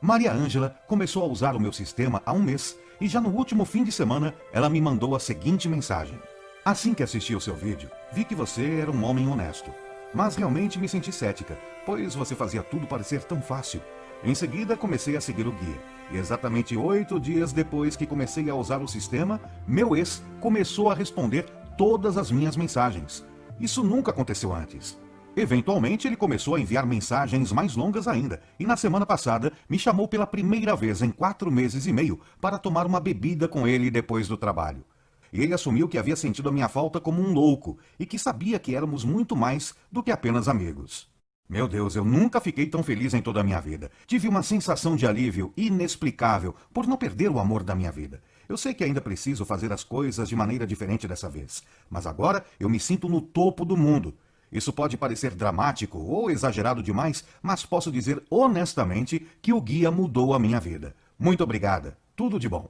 Maria Ângela começou a usar o meu sistema há um mês e já no último fim de semana ela me mandou a seguinte mensagem. Assim que assisti o seu vídeo, vi que você era um homem honesto. Mas realmente me senti cética, pois você fazia tudo parecer tão fácil. Em seguida, comecei a seguir o guia. E exatamente oito dias depois que comecei a usar o sistema, meu ex começou a responder todas as minhas mensagens. Isso nunca aconteceu antes. Eventualmente, ele começou a enviar mensagens mais longas ainda, e na semana passada me chamou pela primeira vez em quatro meses e meio para tomar uma bebida com ele depois do trabalho. Ele assumiu que havia sentido a minha falta como um louco e que sabia que éramos muito mais do que apenas amigos. Meu Deus, eu nunca fiquei tão feliz em toda a minha vida. Tive uma sensação de alívio inexplicável por não perder o amor da minha vida. Eu sei que ainda preciso fazer as coisas de maneira diferente dessa vez, mas agora eu me sinto no topo do mundo. Isso pode parecer dramático ou exagerado demais, mas posso dizer honestamente que o guia mudou a minha vida. Muito obrigada. Tudo de bom.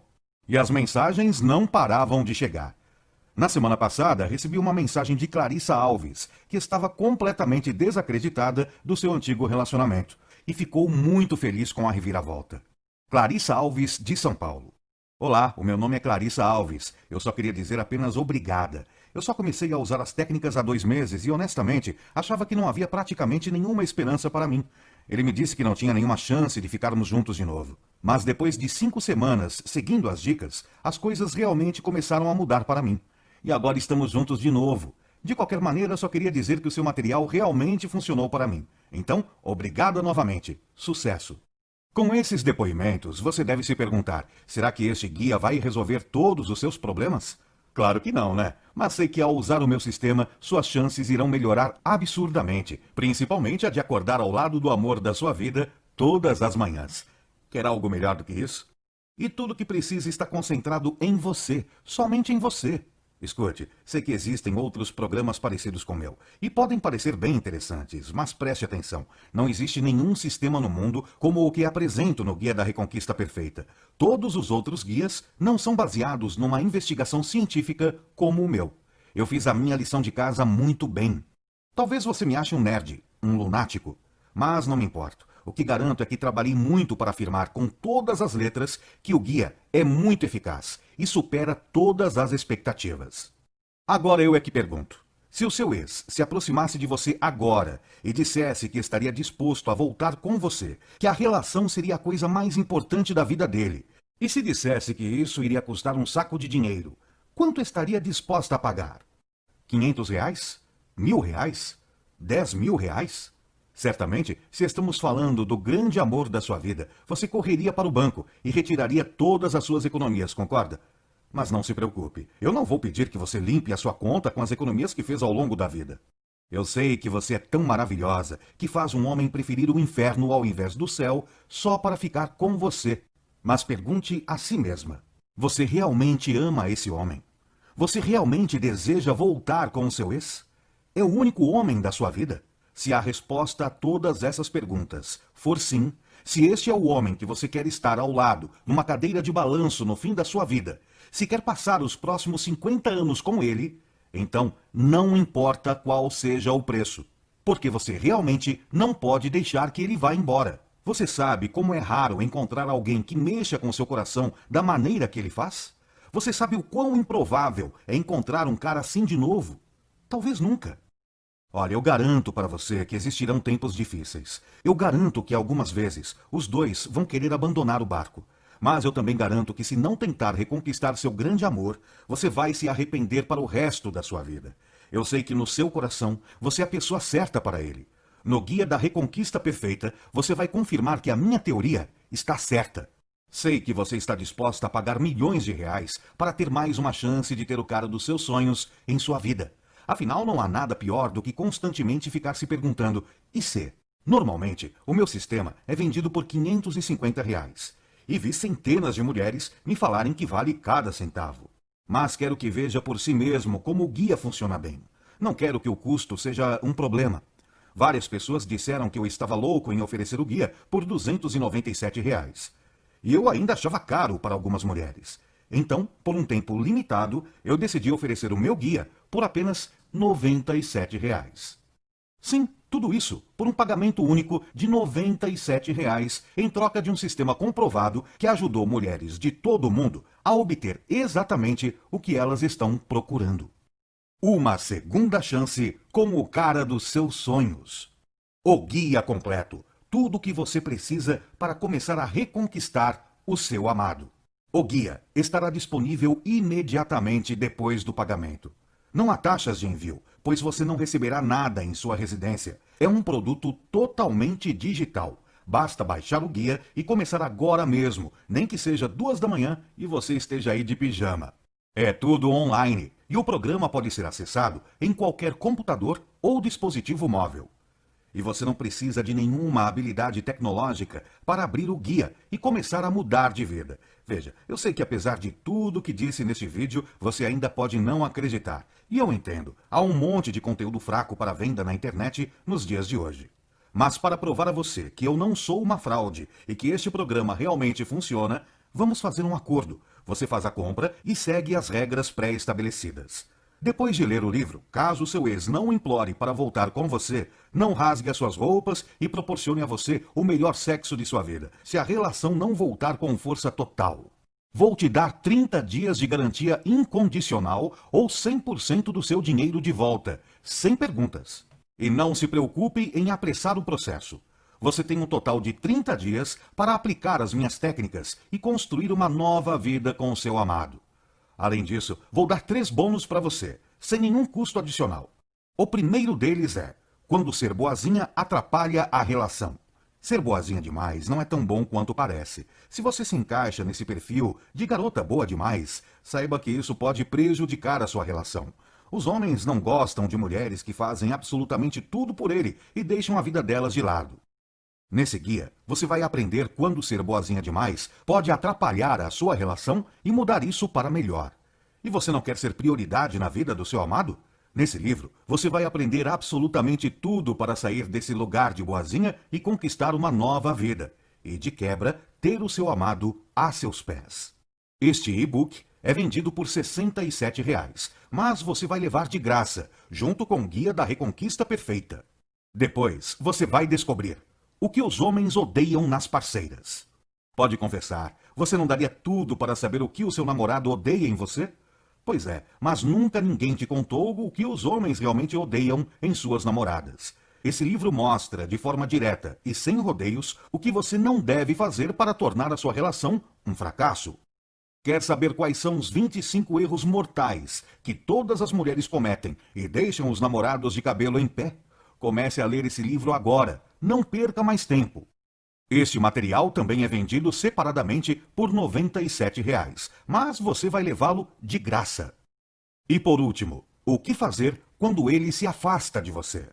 E as mensagens não paravam de chegar. Na semana passada, recebi uma mensagem de Clarissa Alves, que estava completamente desacreditada do seu antigo relacionamento e ficou muito feliz com a reviravolta. Clarissa Alves, de São Paulo. Olá, o meu nome é Clarissa Alves. Eu só queria dizer apenas obrigada. Eu só comecei a usar as técnicas há dois meses e, honestamente, achava que não havia praticamente nenhuma esperança para mim. Ele me disse que não tinha nenhuma chance de ficarmos juntos de novo. Mas depois de cinco semanas, seguindo as dicas, as coisas realmente começaram a mudar para mim. E agora estamos juntos de novo. De qualquer maneira, só queria dizer que o seu material realmente funcionou para mim. Então, obrigada novamente. Sucesso! Com esses depoimentos, você deve se perguntar, será que este guia vai resolver todos os seus problemas? Claro que não, né? Mas sei que ao usar o meu sistema, suas chances irão melhorar absurdamente, principalmente a de acordar ao lado do amor da sua vida todas as manhãs. Quer algo melhor do que isso? E tudo que precisa está concentrado em você, somente em você. Escute, sei que existem outros programas parecidos com o meu, e podem parecer bem interessantes, mas preste atenção. Não existe nenhum sistema no mundo como o que apresento no Guia da Reconquista Perfeita. Todos os outros guias não são baseados numa investigação científica como o meu. Eu fiz a minha lição de casa muito bem. Talvez você me ache um nerd, um lunático, mas não me importo. O que garanto é que trabalhei muito para afirmar com todas as letras que o guia é muito eficaz e supera todas as expectativas. Agora eu é que pergunto. Se o seu ex se aproximasse de você agora e dissesse que estaria disposto a voltar com você, que a relação seria a coisa mais importante da vida dele, e se dissesse que isso iria custar um saco de dinheiro, quanto estaria disposta a pagar? 500 reais? Mil reais? Dez mil reais? Certamente, se estamos falando do grande amor da sua vida, você correria para o banco e retiraria todas as suas economias, concorda? Mas não se preocupe, eu não vou pedir que você limpe a sua conta com as economias que fez ao longo da vida. Eu sei que você é tão maravilhosa que faz um homem preferir o inferno ao invés do céu só para ficar com você. Mas pergunte a si mesma, você realmente ama esse homem? Você realmente deseja voltar com o seu ex? É o único homem da sua vida? Se a resposta a todas essas perguntas for sim, se este é o homem que você quer estar ao lado, numa cadeira de balanço no fim da sua vida, se quer passar os próximos 50 anos com ele, então não importa qual seja o preço, porque você realmente não pode deixar que ele vá embora. Você sabe como é raro encontrar alguém que mexa com seu coração da maneira que ele faz? Você sabe o quão improvável é encontrar um cara assim de novo? Talvez nunca. Olha, eu garanto para você que existirão tempos difíceis. Eu garanto que algumas vezes os dois vão querer abandonar o barco. Mas eu também garanto que se não tentar reconquistar seu grande amor, você vai se arrepender para o resto da sua vida. Eu sei que no seu coração você é a pessoa certa para ele. No Guia da Reconquista Perfeita, você vai confirmar que a minha teoria está certa. Sei que você está disposta a pagar milhões de reais para ter mais uma chance de ter o cara dos seus sonhos em sua vida. Afinal, não há nada pior do que constantemente ficar se perguntando, e se? Normalmente, o meu sistema é vendido por 550 reais. E vi centenas de mulheres me falarem que vale cada centavo. Mas quero que veja por si mesmo como o guia funciona bem. Não quero que o custo seja um problema. Várias pessoas disseram que eu estava louco em oferecer o guia por 297 reais. E eu ainda achava caro para algumas mulheres. Então, por um tempo limitado, eu decidi oferecer o meu guia por apenas 97 reais. Sim, Tudo isso por um pagamento único de 97 reais, em troca de um sistema comprovado que ajudou mulheres de todo o mundo a obter exatamente o que elas estão procurando. Uma segunda chance com o cara dos seus sonhos. O guia completo. Tudo o que você precisa para começar a reconquistar o seu amado. O guia estará disponível imediatamente depois do pagamento. Não há taxas de envio, pois você não receberá nada em sua residência. É um produto totalmente digital. Basta baixar o guia e começar agora mesmo, nem que seja duas da manhã e você esteja aí de pijama. É tudo online e o programa pode ser acessado em qualquer computador ou dispositivo móvel. E você não precisa de nenhuma habilidade tecnológica para abrir o guia e começar a mudar de vida. Veja, eu sei que apesar de tudo que disse neste vídeo, você ainda pode não acreditar. E eu entendo, há um monte de conteúdo fraco para venda na internet nos dias de hoje. Mas para provar a você que eu não sou uma fraude e que este programa realmente funciona, vamos fazer um acordo. Você faz a compra e segue as regras pré-estabelecidas. Depois de ler o livro, caso seu ex não implore para voltar com você, não rasgue as suas roupas e proporcione a você o melhor sexo de sua vida, se a relação não voltar com força total. Vou te dar 30 dias de garantia incondicional ou 100% do seu dinheiro de volta, sem perguntas. E não se preocupe em apressar o processo. Você tem um total de 30 dias para aplicar as minhas técnicas e construir uma nova vida com o seu amado. Além disso, vou dar três bônus para você, sem nenhum custo adicional. O primeiro deles é, quando ser boazinha atrapalha a relação. Ser boazinha demais não é tão bom quanto parece. Se você se encaixa nesse perfil de garota boa demais, saiba que isso pode prejudicar a sua relação. Os homens não gostam de mulheres que fazem absolutamente tudo por ele e deixam a vida delas de lado. Nesse guia, você vai aprender quando ser boazinha demais pode atrapalhar a sua relação e mudar isso para melhor. E você não quer ser prioridade na vida do seu amado? Nesse livro, você vai aprender absolutamente tudo para sair desse lugar de boazinha e conquistar uma nova vida. E, de quebra, ter o seu amado a seus pés. Este e-book é vendido por 67 reais, mas você vai levar de graça, junto com o Guia da Reconquista Perfeita. Depois, você vai descobrir o que os homens odeiam nas parceiras. Pode confessar, você não daria tudo para saber o que o seu namorado odeia em você? Pois é, mas nunca ninguém te contou o que os homens realmente odeiam em suas namoradas. Esse livro mostra, de forma direta e sem rodeios, o que você não deve fazer para tornar a sua relação um fracasso. Quer saber quais são os 25 erros mortais que todas as mulheres cometem e deixam os namorados de cabelo em pé? Comece a ler esse livro agora. Não perca mais tempo. Este material também é vendido separadamente por 97 reais, mas você vai levá-lo de graça. E por último, o que fazer quando ele se afasta de você?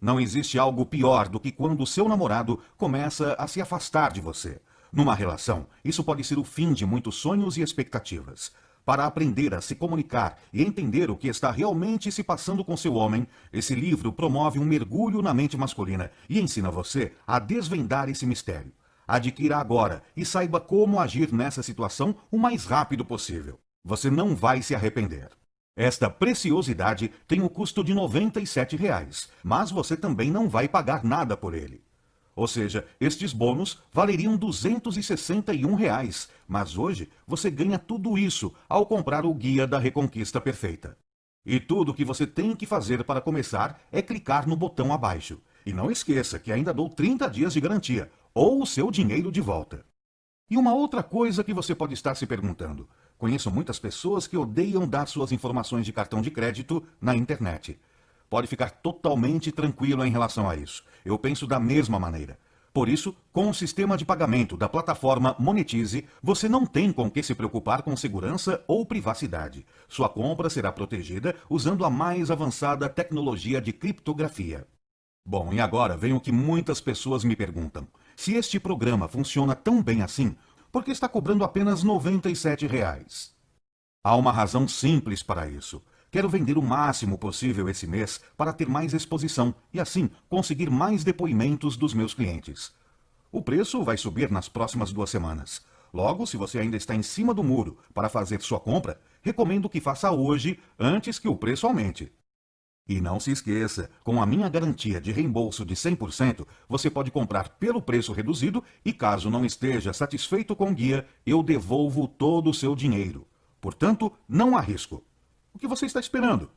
Não existe algo pior do que quando seu namorado começa a se afastar de você. Numa relação, isso pode ser o fim de muitos sonhos e expectativas. Para aprender a se comunicar e entender o que está realmente se passando com seu homem, esse livro promove um mergulho na mente masculina e ensina você a desvendar esse mistério. Adquira agora e saiba como agir nessa situação o mais rápido possível. Você não vai se arrepender. Esta preciosidade tem o custo de 97 reais, mas você também não vai pagar nada por ele. Ou seja, estes bônus valeriam 261 reais, mas hoje você ganha tudo isso ao comprar o Guia da Reconquista Perfeita. E tudo o que você tem que fazer para começar é clicar no botão abaixo. E não esqueça que ainda dou 30 dias de garantia, ou o seu dinheiro de volta. E uma outra coisa que você pode estar se perguntando. Conheço muitas pessoas que odeiam dar suas informações de cartão de crédito na internet pode ficar totalmente tranquilo em relação a isso. Eu penso da mesma maneira. Por isso, com o sistema de pagamento da plataforma Monetize, você não tem com que se preocupar com segurança ou privacidade. Sua compra será protegida usando a mais avançada tecnologia de criptografia. Bom, e agora vem o que muitas pessoas me perguntam. Se este programa funciona tão bem assim, por que está cobrando apenas R$ 97? Reais? Há uma razão simples para isso. Quero vender o máximo possível esse mês para ter mais exposição e assim conseguir mais depoimentos dos meus clientes. O preço vai subir nas próximas duas semanas. Logo, se você ainda está em cima do muro para fazer sua compra, recomendo que faça hoje antes que o preço aumente. E não se esqueça, com a minha garantia de reembolso de 100%, você pode comprar pelo preço reduzido e caso não esteja satisfeito com o guia, eu devolvo todo o seu dinheiro. Portanto, não há risco. O que você está esperando?